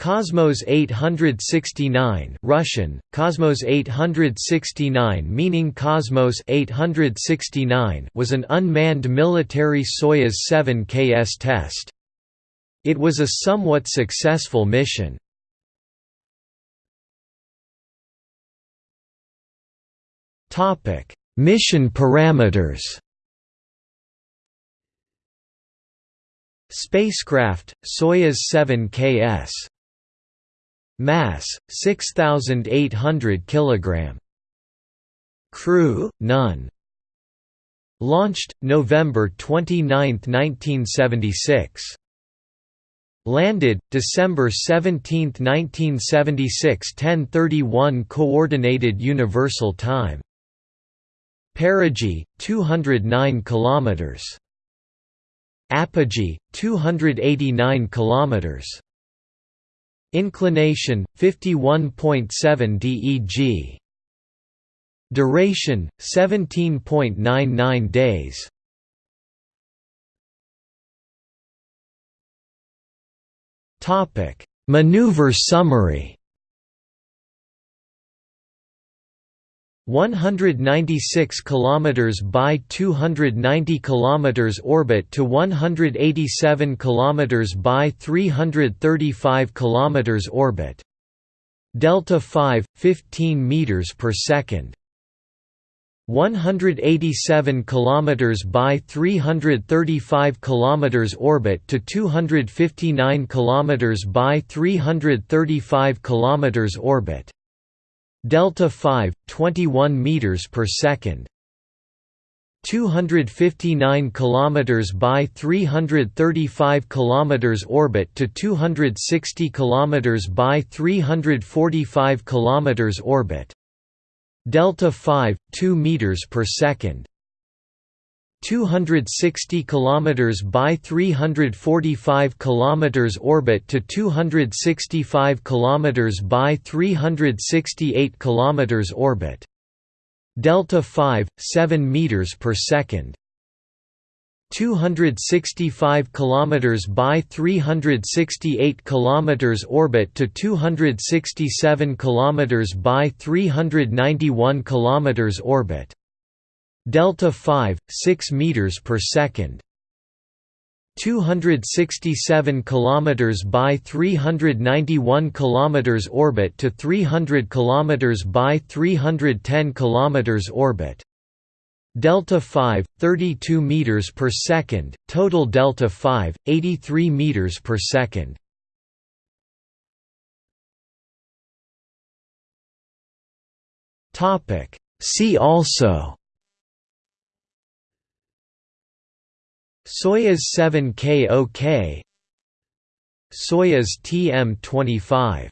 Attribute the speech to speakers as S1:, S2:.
S1: Cosmos 869 Russian, Cosmos 869 meaning Cosmos 869 was an unmanned military Soyuz 7K-S test. It was a somewhat successful mission. mission parameters Spacecraft, Soyuz 7 KS Mass 6800 kg. Crew none. Launched November 29, 1976. Landed December 17, 1976 10:31 coordinated universal time. Perigee 209 kilometers. Apogee 289 kilometers. Inclination 51.7 DEG. Duration 17.99 days. Topic: Maneuver summary 196 km by 290 km orbit to 187 km by 335 km orbit. Delta 5 15 meters per second. 187 km by 335 km orbit to 259 km by 335 km orbit delta 5 21 meters per second. 259 kilometers by 335 kilometers orbit to 260 kilometers by 345 kilometers orbit. Delta 5 2 meters per second 260 km by 345 km orbit to 265 km by 368 km orbit. Delta 5, 7 meters per second. 265 km by 368 km orbit to 267 km by 391 km orbit delta 5 6 meters per second. 267 kilometers by 391 kilometers orbit to 300 kilometers by 310 kilometers orbit. Delta 5 32 meters per second. Total delta 5 83 meters per second. Topic. See also Soyuz 7K-OK Soyuz TM-25